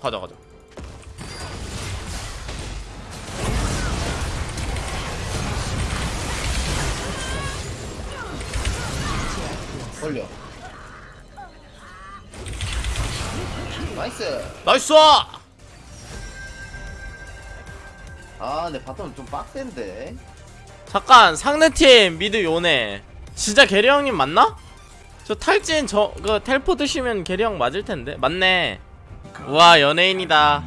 가자 가자 걸려. 나이스. 나이스 아, 근데 바텀 좀 빡센데. 잠깐 상대팀 미드 요네 진짜 게리 형님 맞나? 저 탈진 저그 텔포 드시면 게리 형 맞을 텐데 맞네 우와 연예인이다.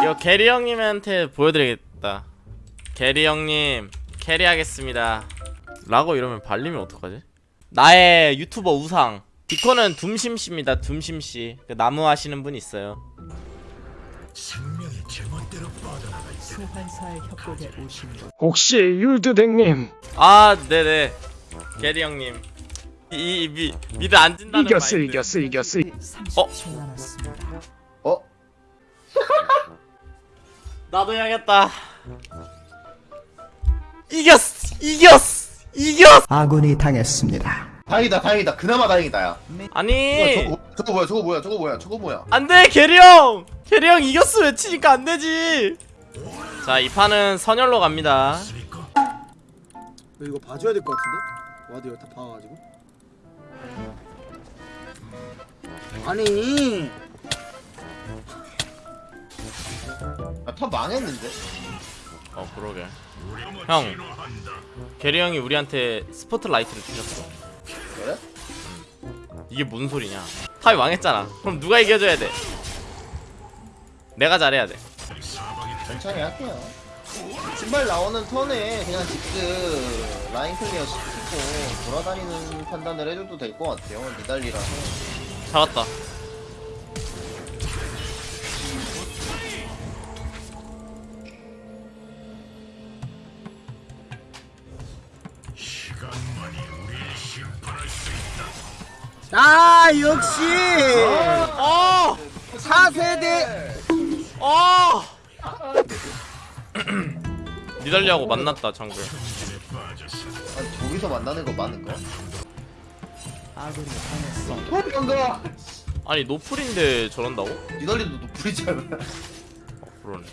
이거 게리 형님한테 보여드리겠다. 게리 형님 캐리하겠습니다. 라고 이러면 발리면 어떡하지? 나의 유튜버 우상. 디코는 둠심씨입니다 둠심씨. 그 나무 하시는 분 있어요. 혹시 율드댕님? 아 네네. 게리 형님 이, 이 미, 미드 안 진다는 이겼어 마인드. 이겼어 이겼어 30초 남았습니다. 어? 나도 해야겠다 이겼어 이겼어 이겼어 아군이 당했습니다. 다행이다, 다행이다. 그나마 다행이다, 야. 아니 뭐야, 저거, 저거 뭐야, 저거 뭐야, 저거 뭐야, 저거 뭐야. 안돼 게리 형 게리 형 이겼어 외치니까 안되지 자 이 판은 선열로 갑니다 이거 봐줘야 될 것 같은데? ward 여기 다 봐가지고 아니 아, top 망했는데? 어 그러게. 형 게리 형이 우리한테 스포트라이트를 주셨어? 그래? 이게 뭔 소리냐? top이 망했잖아. 그럼 누가 이겨줘야 돼? 내가 잘해야 돼. 천천히 할게요. 신발 나오는 턴에 그냥 직스 라인 클리어 시키고 돌아다니는 판단을 해줘도 될 것 같아요. 니달리라서. 잡았다 아 역시 어! 4세대 어! 니달리하고 만났다 장글 아니, 저기서 만나는 거? 아군이 당했습니다. 어, 간다! 아니 노플인데 저런다고? 니달리도 노플이잖아. 어 그러네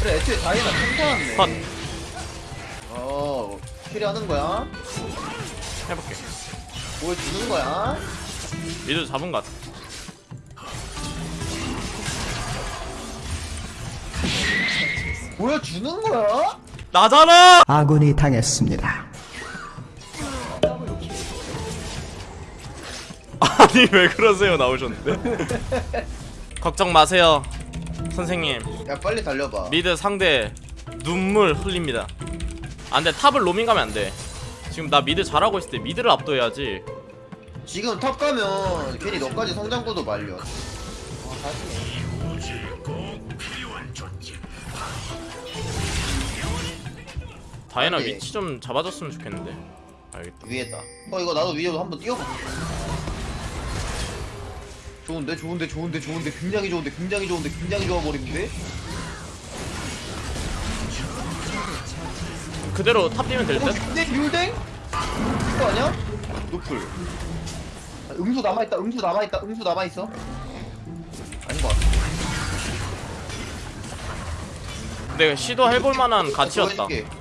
그래, 애초에 다이나 평타왔네. 컷 어, carry하는 거야? 해볼게 보여주는 거야? mid 잡은 것 같아 보여주는 거야? 나잖아! 아군이 당했습니다. 아니 왜 그러세요 나오셨는데 걱정 마세요 선생님 야, 빨리 달려봐. mid 상대 눈물 흘립니다 안돼 top을 roaming 가면 안돼 지금 나 mid 잘하고 있을 때 mid를 압도해야지 지금 top 가면 괜히 너까지 성장구도 말려. 아, 다이애나 아니. 위치 좀 잡아줬으면 좋겠는데 알겠다 위에다. 어 이거 나도 위에도 한번 뛰어봐. 좋은데 좋은데 좋은데 좋은데 굉장히 좋은데 굉장히 좋은데 굉장히 좋아 버리는데. 그대로 top 뛰면 어 될듯 근데 율댕? 그거 아니야? 노플. 아, 음수 남아 있다. 음수 남아 있다. 음수 남아 있어. 아닌 것 같아. 근데 시도해볼 만한 가치였다 보여줄게.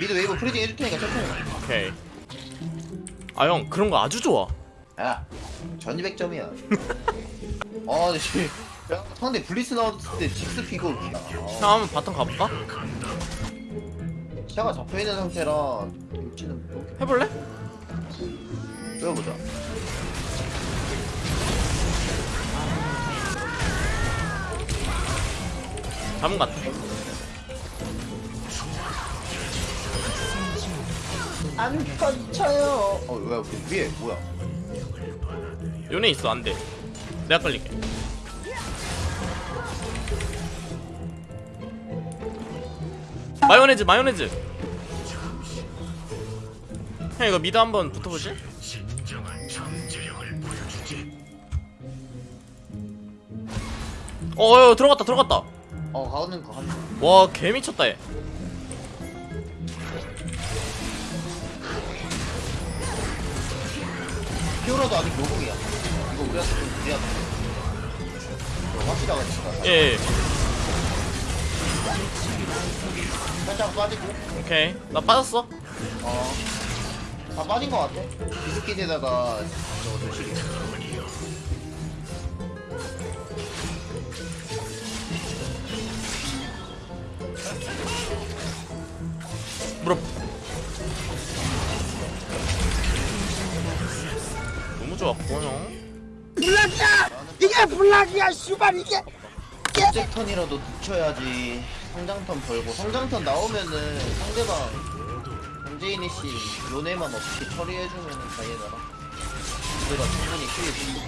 mid wave freezing 해줄 테니까 천천히. 가. 오케이 아 형 그런 거 아주 좋아 야, 1200점이야. 아, 근데 씨. 야, 상대 블리츠 나왔을 때 직스 피고 형 한번 bottom 가볼까? 시야가 잡혀있는 상태라 입지는 해볼래? 뛰어보자. 잡은 것 같아 안 펼쳐요. 어, 왜, 왜, 위에, 뭐야? 요네 있어 안 돼 내가 끌릴게 마요네즈 마요네즈 형 이거 미드 한번 잠재력을 보여주지. 어, 어 들어갔다 들어갔다 어, 가는 거 한. 와 개 미쳤다 얘 피오라도 아직 노공이야. 이거 우리한테 좀 유리하다. 이거 확실하겠다. 예, 예. 살짝 빠지고. 오케이. 나 빠졌어. 어. 다 빠진 것 같아. 비스킷에다가 저거 조식이. 물어. 너무 좋았고 형. object 턴이라도 늦춰야지. 성장턴 벌고. 성장턴 나오면은 상대방 강재인이 씨 요네만 어떻게 처리해주면은 다이애나라. 우리가 충분히 킬이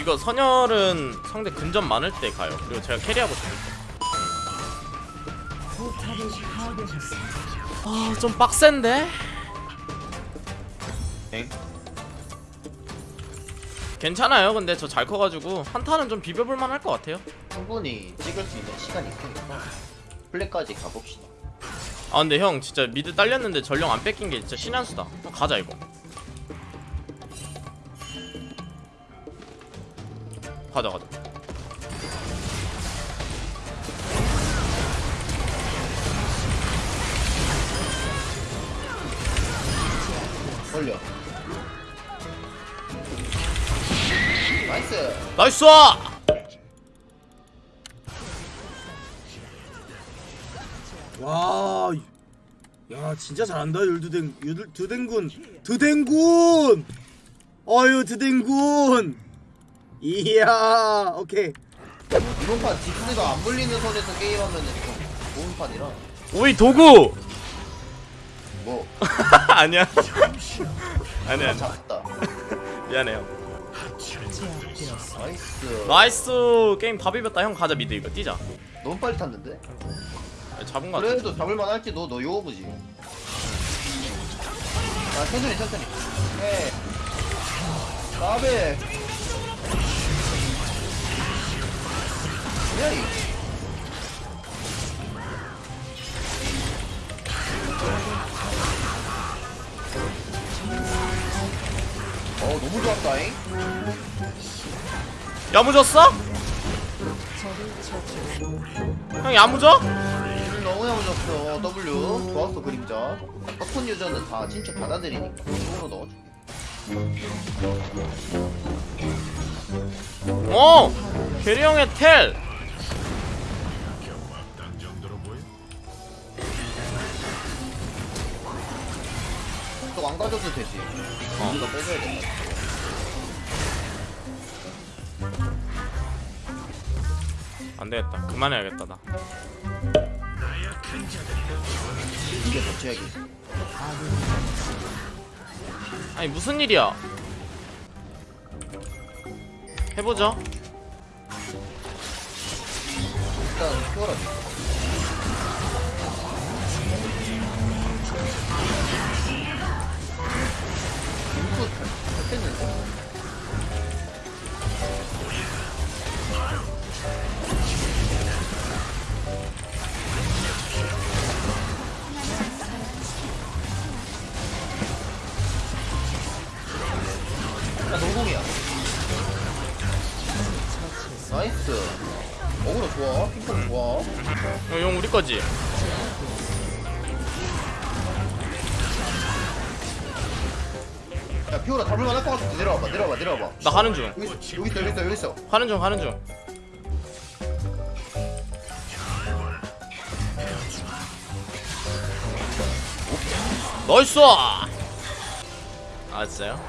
이거 선열은 상대 근접 많을 때 가요. 그리고 제가 carry하고 싶을 때. 아, 좀 빡센데? 엥? 괜찮아요. 근데 저 잘 커가지고 한타는 좀 비벼볼 만 할 것 같아요. 충분히 찍을 수 있는 시간이 있으니까 플랫까지 가봅시다. 아 근데 형 진짜 mid 딸렸는데 전령 안 뺏긴 게 진짜 신의 한 수다. 형 가자 이거. 가자 가자. 걸려. 나이스. 나이스! 와. 야 진짜 잘한다 율두댕 율 두댕군 두댕군. 어유 두댕군. 이야 오케이. 이번 판 딕스가 안 물리는 선에서 게임하면은 좀 좋은 판이라. 오이 도구! 뭐 아니야. 아니야. 아니 야. 나이스. 나이스 게임 다 비볐다 형 가자 미드 이거 뛰자. 너무 빨리 탔는데? 아니, 잡은 거 같아. 그래도 잡을만 할지 너, 너 요거지. 아, 천천히, 천천히. 네. 나베. 야무졌어? 형 야무져? 음, 너무 야무졌어. W. 좋았어, 그림자. 버튼 유저는 다 진짜 받아들이니까. 이쪽으로 넣어줄게. 어! 게리 형의 텔! 딴 정도로 보여? 또안 가져도 되지. 우리가 뺏어야 된다. 안 되겠다. 그만해야겠다 나. 이게 더 최악이. 아니 무슨 일이야? 해보죠. 일단 키워라. 인풋 했는데. 거지? 야, 피오라 잡을만 할것 같아. 내려와봐, 내려와봐, 내려와봐. 나 가는 중. 여기 여기 있어, 여기 있어, 여기 있어. 가는 중 가는 중. nice! 아 진짜요?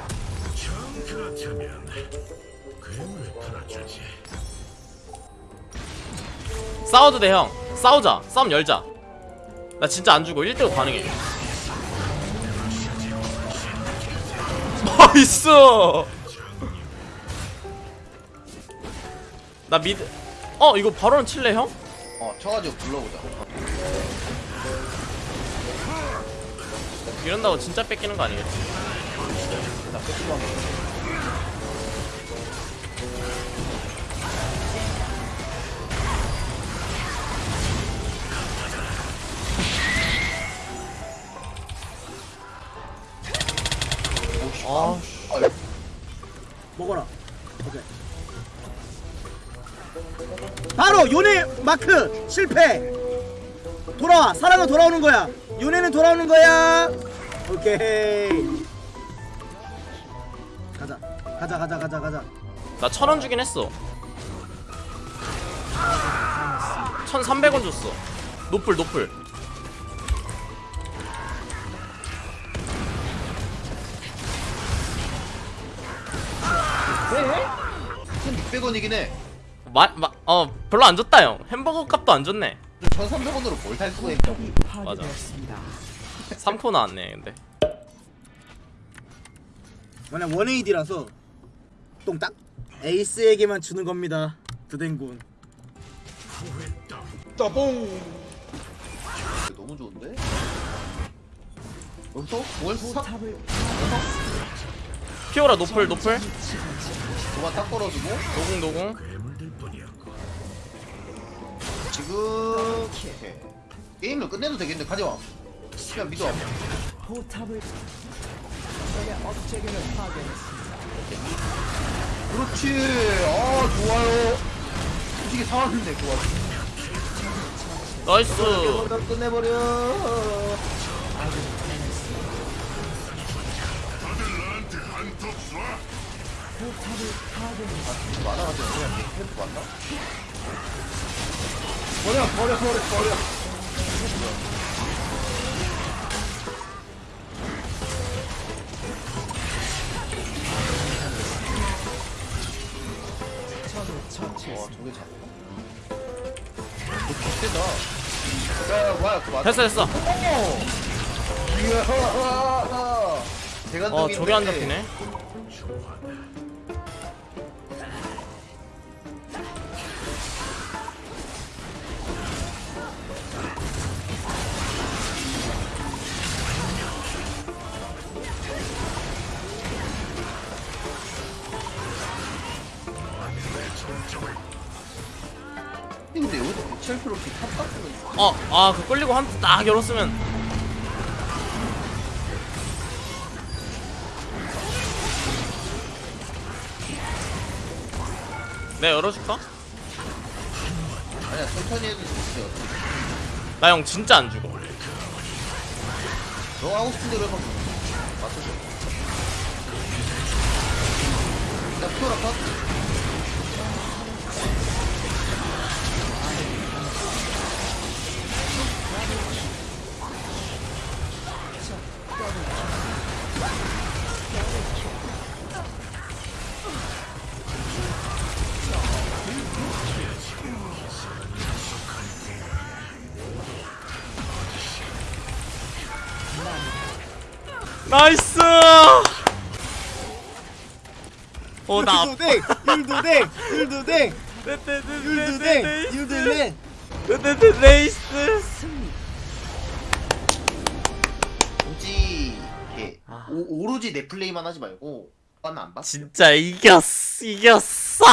정 그렇다면 괴물 풀어주지. 싸워도 돼 형. 싸우자. 싸움 열자. 나 진짜 안 죽어. 1대5 가능해. nice! 나 mid. 어 이거 바론을 칠래 형? 어, 쳐가지고 불러보자. 이런다고 진짜 뺏기는 거 아니겠지? 나 끝만 아 먹어라. 오케이. 바로 요네 마크 실패. 돌아와. 사랑은 돌아오는 거야. 요네는 돌아오는 거야. 오케이. 가자. 가자 가자 가자 가자. 나 천 원 주긴 했어. 1,300원 줬어. 노플 노플. 600원이긴 해. 마 마 어 별로 안 줬다 형. 햄버거 값도 안 줬네. 1300원으로 뭘 살 수가 있냐고. 파괴되었습니다. 3코 나왔네 근데. 만약 1AD라서 똥딱 에이스에게만 주는 겁니다. 드댕군. 너무 좋은데? 여기서 뭘 싹? 탑을 피오라 노플 노플. 도만 딱 걸어주고 노궁 노궁. 괴물들 뿐이었고 지금 오케이. 게임을 끝내도 되겠네 가져와 그냥 믿어 포탑을. 그렇지 아 좋아요 솔직히 상황인데 좋아 나이스. 끝내버려 많아가지고 그냥 템프 맞나? 버려 버려 버려 버려 와 저게 잡나? 너 개쎄다 야 뭐야 그거 맞아 됐어 됐어. 이야 대관동인데 어 저게 안 잡히네. 근데 여기서 대체할 필요 없이 탑 같은 어, 아, 그 끌리고 한 딱 열었으면. 내 네, 열어줄까? 아니야 천천히 해도 돼요 나형 진짜 안 죽어. 너 하고 싶은 대로 해봐 맞춰줘 나 피오라 컷 나이스! 어, 나. 율도댕 율도댕 율도댕 율도댕 율도댕 네이스! 굳이 이렇게 아. 오, 오로지 내 플레이만 하지 말고 빠는 안 봐? 진짜 이겼어, 이겼어!